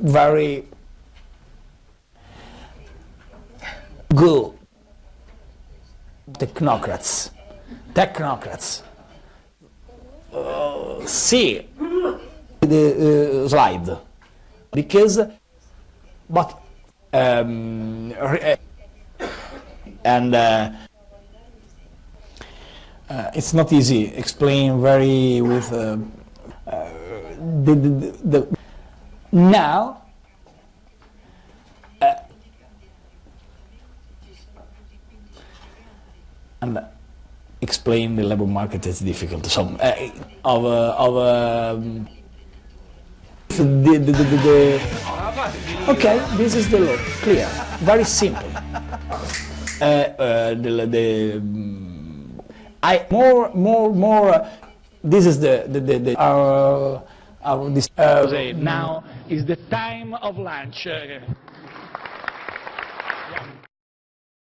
very good technocrats, technocrats. Uh, see the uh, slide. Because but um, and uh, uh, it's not easy. Explain very with uh, uh, the, the, the, now uh, and explain the labor market is difficult. So uh, of of um, the, the, the, the, okay this is the law clear very simple. Uh, uh, the, the I more more more uh, this is the the, the, the our our uh, now. Is the time of lunch